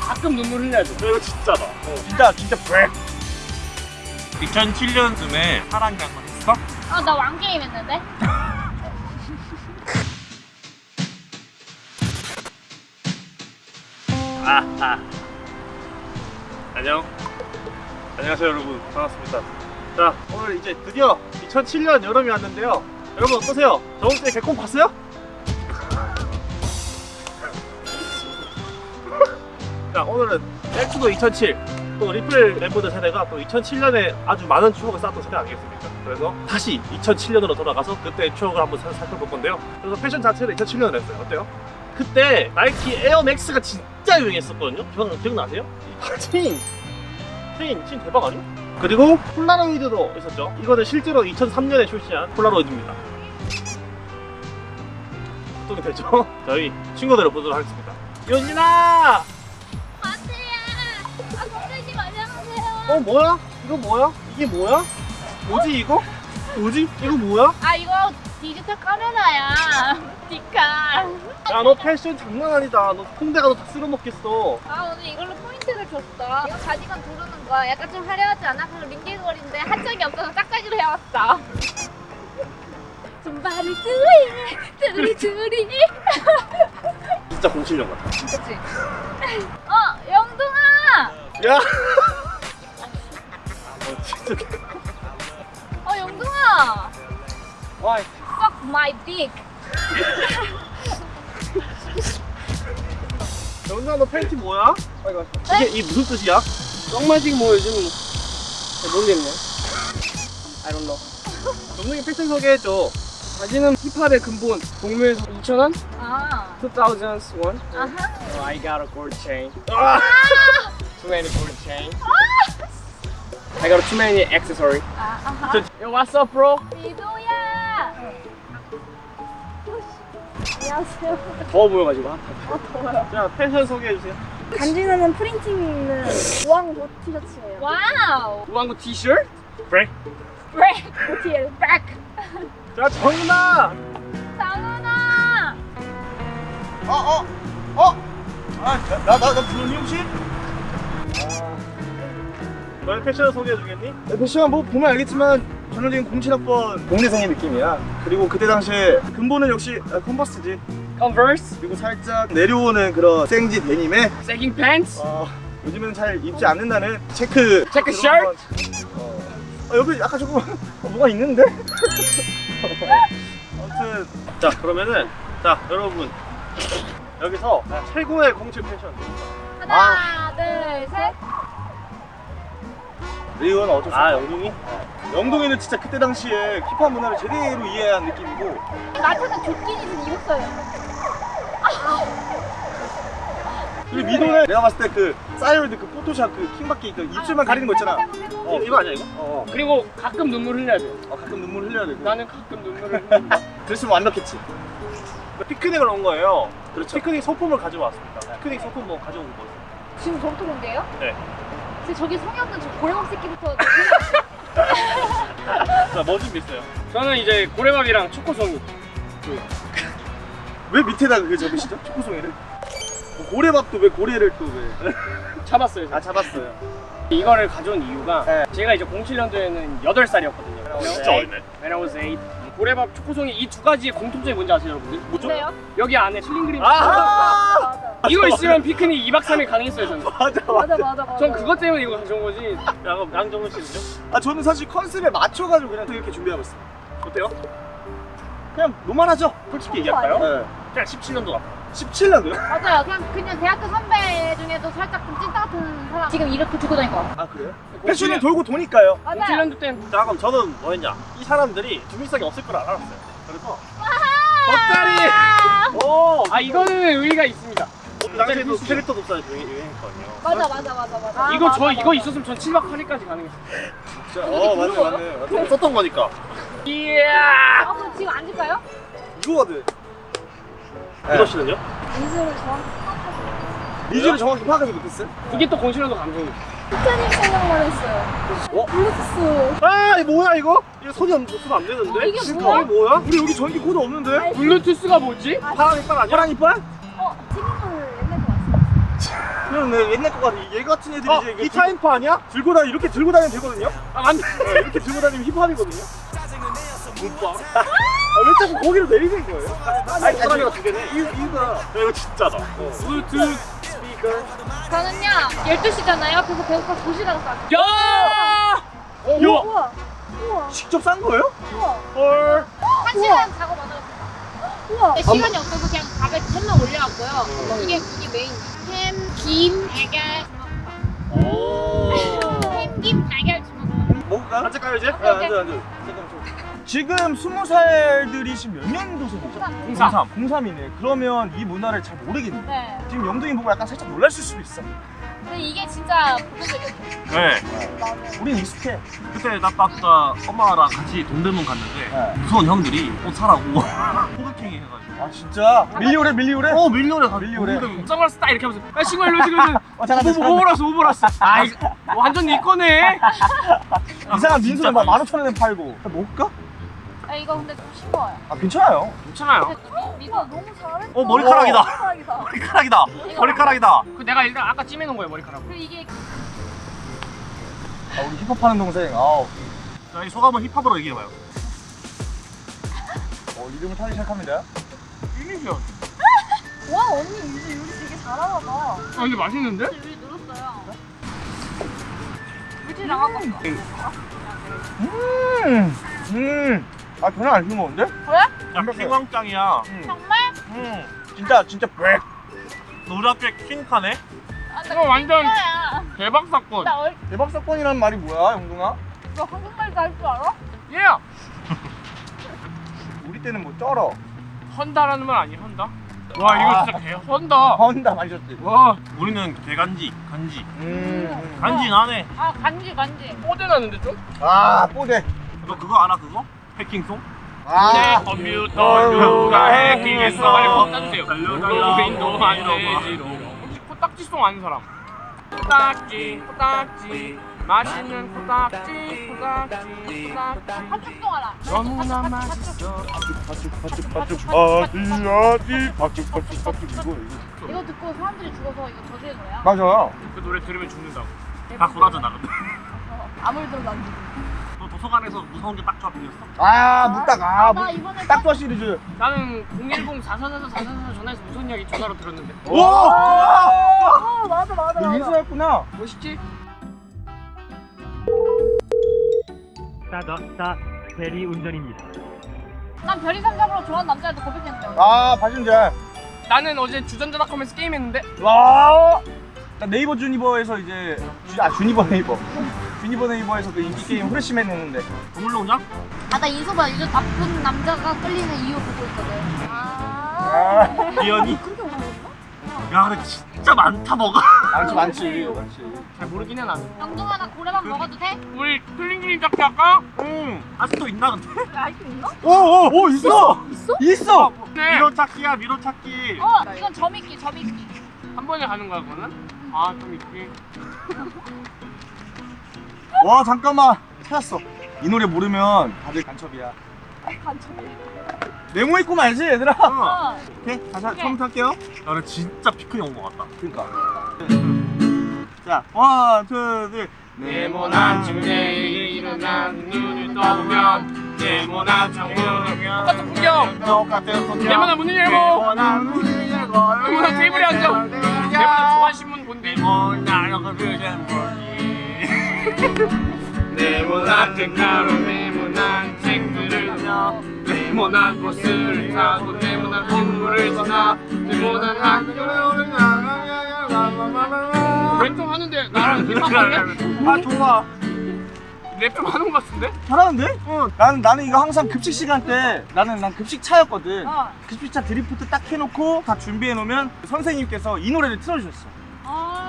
가끔 눈물 흘려야 돼. 이거 진짜다. 어, 진짜 진짜 브렉. 2007년쯤에 파란 강만 했어? 어, 나 왕게임 했는데? 아, 아. 안녕. 안녕하세요 여러분. 반갑습니다. 자 오늘 이제 드디어 2007년 여름이 왔는데요. 여러분 어떠세요? 저번 주에 개콘 봤어요? 오늘은 엑스도 2007. 또 리플 멤버들 세대가 또 2007년에 아주 많은 추억을 쌓았던 세대 아니겠습니까? 그래서 다시 2007년으로 돌아가서 그때 추억을 한번 살- 살펴볼 건데요. 그래서 패션 자체를 2007년에 했어요. 어때요? 그때 나이키 에어맥스가 진짜 유행했었거든요. 기억, 기억나세요? 틴! 틴! 틴 대박 아니야? 그리고 폴라로이드도 있었죠. 이거는 실제로 2003년에 출시한 폴라로이드입니다. 어떻게 되죠? 저희 친구들을 보도록 하겠습니다. 윤진아! 아, 선생님 안녕하세요. 어 뭐야? 이거 뭐야? 이게 뭐야? 뭐지 이거? 뭐지? 이거 뭐야? 아, 이거 디지털 카메라야. 디카. 야너 패션 장난 아니다. 너 홍대가 너다 쓸어먹겠어. 아, 오늘 이걸로 포인트를 줬어. 이거 가디건 두르는 거야. 약간 좀 화려하지 않아? 그리고 링겔거리인데 한 짝이 없어서 짝짝이로 해왔어. somebody do it. 두리 두리. 진짜 07년 같아. 그치? 어! 야! 어, 진짜 개- 어, 영동아! 와, Fuck my dick. 영준아 너 팬티 뭐야? 이게 이 무슨 뜻이야? 썩마지기 뭐 요즘 잘 모르겠네. I don't know. 영준이 패션 소개해줘. 바지는 힙합의 근본 동묘에서 2,000원? 아, 2000s one. 아하. Oh, I got a gold chain. 아! Too many gold chain. I got too many accessory. 아, 아하. Yo, what's up, bro? 미도야! 안녕하세요. 더워 보여가지고. 아, 자 패션 소개해 주세요. 간지나는 printing 있는 우왕굳 티셔츠예요. wow! 우왕굳 티셔츠? 브레이크. 브레이크! OTL. 브레이크! 자 정은아. 장은아! 어 어. 어. 아나나나 부르니 혹시? 아. 너의 패션 소개해 주겠니? 패션 뭐 보면 알겠지만 전형적인 07학번 공대생의 느낌이야. 그리고 그때 당시에 근본은 역시 아, 컨버스지. Converse? 그리고 살짝 내려오는 그런 생지 데님에 Sagging pants? 어, 요즘은 잘 입지 않는다는 체크 체크 셔츠? 건- 어. 어, 여기 약간 조금 어, 뭐가 있는데? 아무튼 자 그러면은 자 여러분 여기서 최고의 07 패션 하나, 둘, 셋. 리오는 어쩔 수 없아 영동이? 영동이는 진짜 그때 당시에 힙합 문화를 제대로 이해한 느낌이고 나한테는 조끼니는 입었어요. 그리고 미도는 내가 봤을 때 그 사이월드 그 포토샵 그 킹받기 그 입술만 가리는 거 있잖아 어, 이거 아니야 이거? 어, 그리고 가끔 눈물 흘려야 돼. 어 가끔 눈물 흘려야 되고 나는 가끔 눈물을 흘린다. 그랬으면 완벽했지. 피크닉을 온 거예요. 그렇죠. 피크닉 소품을 가지고 왔습니다. 피크닉 소품 뭐 가져온 거죠. 지금 저부터 본데요? 네. 근데 저기 없는 저 고래밥 새끼부터 자, 뭐 준비했어요? 저는 이제 고래밥이랑 초코송이. 왜 밑에다 그 접으시죠? 초코송이를? 뭐 고래밥도 왜 고래를 또 왜? 잡았어요. 아 잡았어요. 이거를 가져온 이유가 네. 제가 이제 07년도에는 8살이었거든요. 진짜 어리네. When I was 8. 고래밥, 초코송이 이 두 가지의 공통점이 뭔지 아세요, 여러분들? 뭐죠? 근데요? 여기 안에 칠링 그림. 아! 맞아. 이거 있으면 피크닉 2박 3일 가능했어요, 저는. 맞아 맞아 맞아 맞아. 전 그것 때문에 이거 가져온 거지. 양 양정은 씨는요? 아 저는 사실 컨셉에 맞춰가지고 그냥 이렇게 준비하고 있어요. 어때요? 그냥 노멀하죠? 솔직히 얘기할까요? 네. 그냥 17년도 같아. 17년도요? 맞아요. 그냥 그냥 대학교 선배 중에도 살짝 좀 찐따 같은 사람 지금 이렇게 들고 다닐 것 같아. 아 그래요? 패션이 돌고 도니까요. 맞아요. 07년도 땐자 그럼 저는 뭐였냐? 이 사람들이 중립성이 없을 걸 알았어요. 그래서 겉다리. 오. 아 이거는 의의가 있습니다. 그 당시에도 캐릭터 독사를 유행했거든요. 맞아 맞아 맞아 맞아. 이거 맞아, 저 맞아. 이거 있었으면 전 7박 8일까지 가능했어요. 진짜 어 맞네 맞네 맞네. 썼던 거니까. 이야. 아 그럼 지금 앉을까요? 이거거든. 이거 씨는요? 인수를 정확히 리즈를 정확히 파악하지 못했어요? 이게 또 07년도 감성이죠. 티타닉 생각만 했어요. 어? 블루투스. 아 이거 뭐야 이거? 이거 손이 안 쓰면 안 되는데? 이게 지금 뭐야? 이게 뭐야? 우리 여기 전기 코드 없는데? 블루투스가 뭐지? 파란 이빨 아니야? 파란 이빨? 어, 튀긴 걸 옛날에 왔어요. 그러네 옛날 거 같아 얘 같은 애들이 어, 이제 이거 기타 앰프 아니야? 들고 다니 이렇게 들고 다니면 되거든요 아, 맞네. 네, 이렇게 들고 다니면 힙합이거든요 아 왜 자꾸 거기로 내리는 거예요? 아니 사람이가 두 개네. 야, 이거 진짜다. 블루투스 스피커 저는요 12시잖아요. 그래서 배고파 도시락을 싸. 야! 어, 야! 우와. 우와. 직접 싼 거예요? 우와. 헐. 한 시간 자고 만들었어요. 우와. 시간이 없어서 그냥 밥에 햄만 올려왔고요. 이게 이게 메인. 햄, 김, 달걀. 햄, 김, 달걀, 주먹밥. 먹을까? 가요, 이제? 아, 앉아 앉아. 지금 스무 살들이 지금 몇 년도생이죠? 03. 03. 03 이네 그러면 이 문화를 잘 모르겠네 네. 지금 영동이 보고 약간 살짝 놀랐을 수도 있어 근데 이게 진짜 보편적이었어요. 네. 우린 익숙해 그때 나 아까 엄마랑 같이 동대문 갔는데 네. 무서운 형들이 옷 사라고 호객행위 해가지고 아 진짜? 밀리오래 밀리오래? 어 밀려래 가 밀리오래 선글라스 딱 이렇게 하면서 야 친구야 일로 지금 지금 어뭐 오버라스 오버라스 아 이거 완전 네 거네 이상한 막 많이 15,000원에 팔고 먹을까? 아 이거 근데 좀 싱거워요. 아 괜찮아요 괜찮아요 우와, 너무 잘했다. 어 머리카락이다 머리카락이다. 머리카락이다 머리카락이다 그 내가 일단 아까 찜해놓은 거예요 머리카락 그리고 이게 아 우리 힙합 하는 동생 아우 자이 소감을 힙합으로 얘기해봐요 어 이름을 타기 시작합니다 이미지야 와 언니 이제 요리 되게 잘하나 봐. 아 근데 맛있는데? 여기 눌렀어요. 물질 나가고. 음, 음. 아 전혀 안 싱거운데? 야 킹왕짱이야 정말? 음, 진짜 진짜 백. 노랗게 킹카네 아, 나 이거 완전. 대박 사건 나 얼, 대박 사건이란 말이 뭐야, 영동아? 너 한국말도 할 줄 알아? 예 우리 때는 뭐 쩔어. 헌다라는 말 아니야 헌다? 와 이거 진짜 개 헌다 헌다 마셨지. 와 우리는 개간지 간지 음. 간지 나네 아 간지 간지. 뽀대 나는데 좀? 아 뽀대. 너 그거 알아 그거? 해킹송? 내 아. 컴퓨터 누가 해킹했어 빨리 법 따주세요. 로그인도 안 되지로 혹시 코딱지송 아는 사람? 코딱지 코딱지 맛있는 코딱지 코딱지 코딱지 팥죽송 알아? 너무나 맛있어 바축 바축 바축 어디 어디 바축 바축 바축 이거 이거. 이거 듣고 사람들이 죽어서 이거 저주의 노래야. 맞아. 그 노래 들으면 죽는다고 다 근데 어, 아무리 들어도 안 돼. 너 도서관에서 무서운 게 딱 조합이었어? 아나 아, 무- 이번에 딱좋아 시리즈. 나는 010 444 444 전화해서 무슨 이야기 전화로 들었는데 오! 아 맞아 맞아 너 맞아. 인수였구나. 멋있지? 싸더싸 대리 운전입니다. 난 별이 삼삼으로 좋아하는 남자한테 고백했는데. 아 바신잘. 나는 어제 주전자닷컴에서 게임했는데 와. 나 네이버 주니버에서 이제 주, 아 주니버 네이버. 주니버 네이버에서 그 인기 게임 후레쉬맨 했는데. 동물농장? 아나 인소봐 요즘 나쁜 남자가 끌리는 이유 보고 있거든. 아. 그렇게 오래됐나? 야 근데 진짜 많다 뭐가 많지 많지 많지. 잘 모르긴 해 나는 영동아 나 고래밥 먹어도 돼? 우리 클링클링 짝할까 응 아직도 있나 근데? 야 이거 있나? 오오 오 있어. 있어? 있어. 네. 미로찾기야 미로찾기 어 이건 점있기 점있기. 한 번에 가는 거야 그거는? 아좀 있지 와 잠깐만 찾았어. 이 노래 모르면 다들 간첩이야. 간첩. 네모 입고 말지 얘들아. 어. 오케이 다시 한- 처음부터 할게요. 나는 진짜 피크닉 온 것 같다 그러니까. 자, one, two, three. 네모난 침대에 일어나 눈을 떠보면 네모난 창문을 똑같은 풍경 똑같은 풍경. 네모난 문을 열고 네모난 문을 열고. 네모난 테이블에 앉아 네모난 조간신문 본 뒤 네모난 그전 네모난 등가로 네모난 책들을 펴 네모난 버스를 타고 네모난 건물을 지나 네모난 학교를 랩좀 하는데 나랑 힙합할래? 아, 좋아. 랩좀 하는 것 같은데? 잘하는데? 응. 나는 나는 이거 항상 급식 시간 때 나는 난 급식 차였거든. 어. 급식 차 드리프트 딱 해놓고 다 준비해 놓으면 선생님께서 이 노래를 틀어주셨어.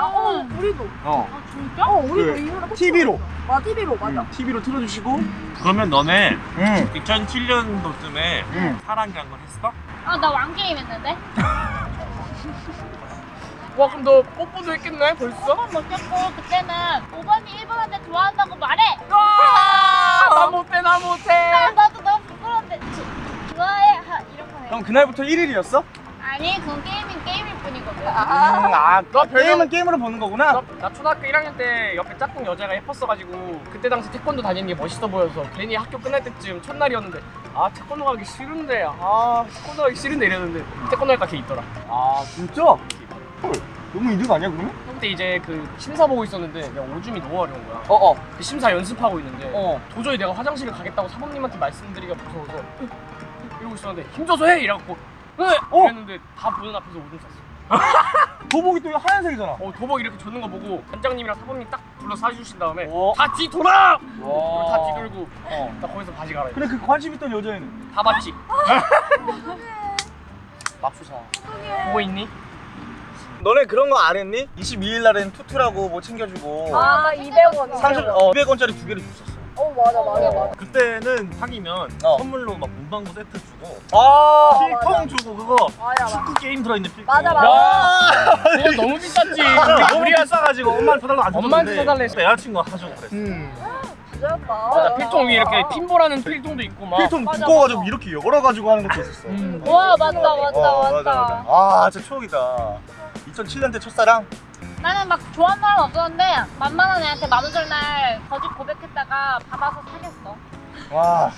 아, 어 우리도. 어. 아 진짜? 어 우리도 그 이 노래 TV로. 와 TV로 맞아. TV로 틀어주시고. 그러면 너네 응. 2007년도쯤에 응. 사랑이란 걸 했어? 아 나 왕게임 했는데. 와 그럼 너 뽀뽀도 했겠네 벌써? 먹겠고 그때는 5번이 1번한테 좋아한다고 말해. 나 못해 나 못해 나 나도 너무 부끄러운데 조- 좋아해 하 이런 거 해. 그럼 그날부터 1일이었어? 아니 그건 게임은 게임일 뿐이거든. 아, 너 별명- 게임은 게임으로 보는 거구나. 나, 나 초등학교 1학년 때 옆에 짝꿍 여자가 예뻤어가지고 그때 당시 태권도 다니는 게 멋있어 보여서 괜히 학교 끝날 때쯤 첫날이었는데 아 태권도 가기 싫은데 아 태권도 가기 싫은데 이랬는데 태권도 할까 걔 있더라 아, 진짜? 헐, 너무 이득 아니야, 그러면? 그때 이제 그 심사 보고 있었는데 내가 오줌이 너무 마려운 거야 어, 어. 그 심사 연습하고 있는데 어. 도저히 내가 화장실을 가겠다고 사범님한테 말씀드리기가 무서워서 이러고 있었는데 힘줘서 해! 이래갖고 네! 어? 이랬는데 다 보는 앞에서 오줌 쌌어 도복이 또 하얀색이잖아. 어, 도복 이렇게 줬는 거 보고 원장님이랑 사모님 딱 불러 사주신 다음에 어. 다 뒤돌아! 와. 다 뒤돌고 어. 나 거기서 바지 갈아입어 근데 그 관심 있던 여자애는 다 봤지? 맙소사. 보고 있니? 너네 그런 거 안 했니? 22일 날엔 투투라고 뭐 챙겨주고 아 200원 30, 어, 200원짜리 두 개를 줬었어. 어 맞아 맞아 맞아 그때는 사귀면 어. 선물로 막 문방구 세트 주고 아, 필통 주고 그거 맞아 맞아 축구 게임 들어있는 필통 맞아, 맞아. 야. 그거 너무 비쌌지 너무 비싸가지고 엄마한테 사달라고 안 엄마한테 사달래 여자친구가 사주고 그랬어 음. 부자였다 맞아 필통 위에 이렇게 핀보라는 필통도 있고 막 필통 맞아, 두꺼워가지고 맞아. 이렇게 열어가지고 하는 것도 있었어. 음. 와 맞다 맞다 어, 맞다. 아, 진짜 추억이다. 2007년 때 첫사랑? 나는 막 좋아하는 사람 없었는데 만만한 애한테 만우절 날 거짓 고백했다가 받아서 사귀었어. 와.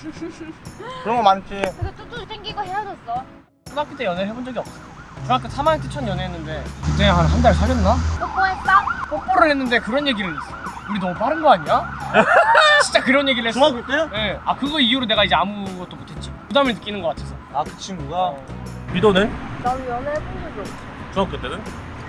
그런 거 많지. 그래서 뚜뚜 생기고 헤어졌어. 초등학교 때 연애를 해본 적이 없어 중학교 3학년 때 첫 연애했는데 그때 한 한 달 사귀었나? 뽀뽀했어? 뽀뽀를 했는데 그런 얘기를 했어 우리 너무 빠른 거 아니야? 진짜 그런 얘기를 했어 중학교 때? 네. 아 그거 이후로 내가 이제 아무것도 못했지 부담을 느끼는 것 같아서 아, 그 친구가? 미도는? 나는 연애해본 적이 없어 중학교 때는?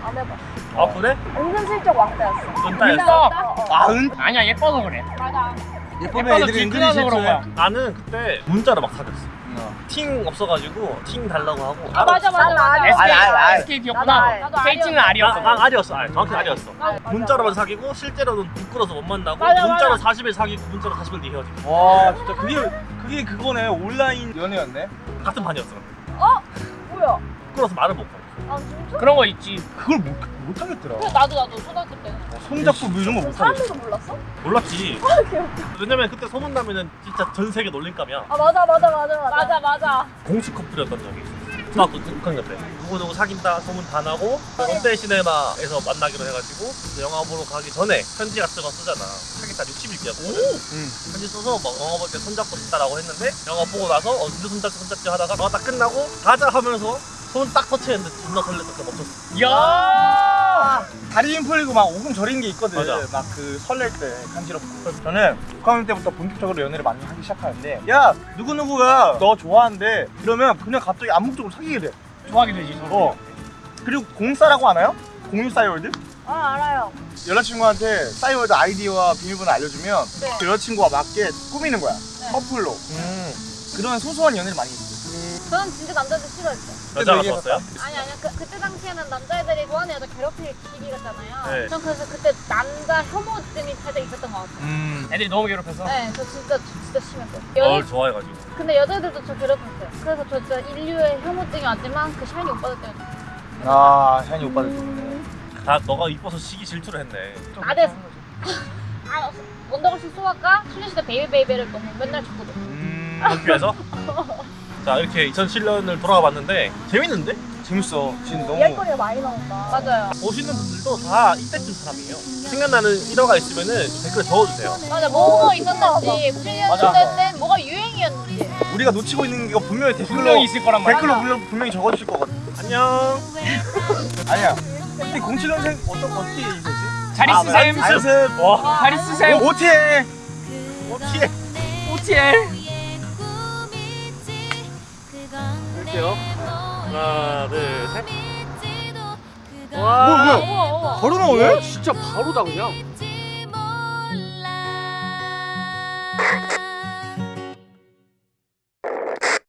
안 해봤어 아 그래? 은근슬쩍 왕따였어 은따였어? 아, 은? 아니야 예뻐서 그래 맞아. 예쁘면 애들이 은근히 뒷근해서 그런 거야 실수해. 나는 그때 문자로 막 사귀었어 어. 팅 없어가지고 팅 달라고 하고 아 맞아 맞아 난 맞아. SK. SKT였구나 KT는 알이었어. 알이었어 난 알이었어 알 정확히 알이었어. 문자로만 사귀고 실제로는 부끄러워서 못 만나고 맞아, 문자로 맞아. 40일 사귀고 문자로 40일 뒤에 헤어지고 와, 진짜 그게, 그게 그거네. 온라인 연애였네. 같은 반이었어 뭐야 부끄러워서 말을 못하고 아 진짜? 그런 거 있지 그걸 못, 못 하겠더라. 그래 나도 나도 초등학교 때. 손잡고 뭐 이런 거 못 하겠어. 사람들도 몰랐어? 몰랐지 왜냐면 그때 소문나면은 진짜 전 세계 놀림감이야 아 맞아 맞아 맞아 맞아 맞아 맞아. 공식 커플이었던 적이 있어 중학교 6학년 때 누구누구 사귄다 소문 다 나고 롯데 시네마에서 만나기로 해가지고 영화 보러 가기 전에 편지 같은 거 쓰잖아 사귀다 60일기였거든 응. 편지 써서 막 영화 볼 때 손잡고 싶다라고 했는데 영화 보고 나서 어 누구 손잡지 손잡지 하다가 영화 딱 끝나고 가자 하면서 손 딱 터치했는데 존나 설렜어 그 멈췄어 야 다리 힘 풀리고 막 오금 저리는 게 있거든. 맞아. 막그 설렐 때 간지럽고. 저는 6학년 때부터 본격적으로 연애를 많이 하기 시작하는데 야 누구누구가 너 좋아한대 이러면 그냥 갑자기 암묵적으로 사귀게 돼. 좋아하게 되지 서로 어. 그리고 공사라고 하나요? 공유 싸이월드? 아 알아요 여자친구한테 싸이월드 아이디와 비밀번호 알려주면 네. 그 여자친구와 맞게 꾸미는 거야. 네. 커플로. 음 그런 소소한 연애를 많이. 저는 진짜 남자들 싫어했어. 여자가. 좋았어요? 아니 아니야 그, 그때 당시에는 남자애들이 좋아하는 여자 괴롭힐 시기였잖아요. 네. 전 그래서 그때 남자 혐오증이 살짝 있었던 것 같아요. 음. 애들이 너무 괴롭혀서 네, 저 진짜 진짜 심했어요. 널 여자, 좋아해가지고 근데 여자애들도 저 괴롭혔어요. 그래서 저 진짜 인류의 혐오증이 왔지만 그 샤이니 오빠들 때문에 아, 샤니 오빠들 음. 때문에. 다 너가 이뻐서 시기 질투를 했네 나대서 아 원더걸스 소아가 소녀시대 베이비베이비를 너무 맨날 듣거든. 음. 학교에서 자 이렇게 2007년을 돌아와 봤는데 재밌는데? 재밌어. 진짜 너무. 이야기거리가 많이 나온다 맞아요. 보시는 분들도 다 이때쯤 사람이에요 생각나는 일화가 있으면 은 댓글에 적어주세요 맞아 뭐가 있었는지 7년 맞아. 때 뭐가 유행이었는지. 우리가 놓치고 있는 게 분명히 댓글로 분명히 있을 거란 말이야 댓글로 분명, 분명히 적어주실 거거든. 안녕 아니야. 근데 07년생 어떤 어떻게 얘기했지? 잘 있으셈 안습. 와잘 있으셈 OTL. 어떻게 OTL 할게요 하나 둘셋 뭐 뭐야? 바로 나오네? 진짜 바로다 그냥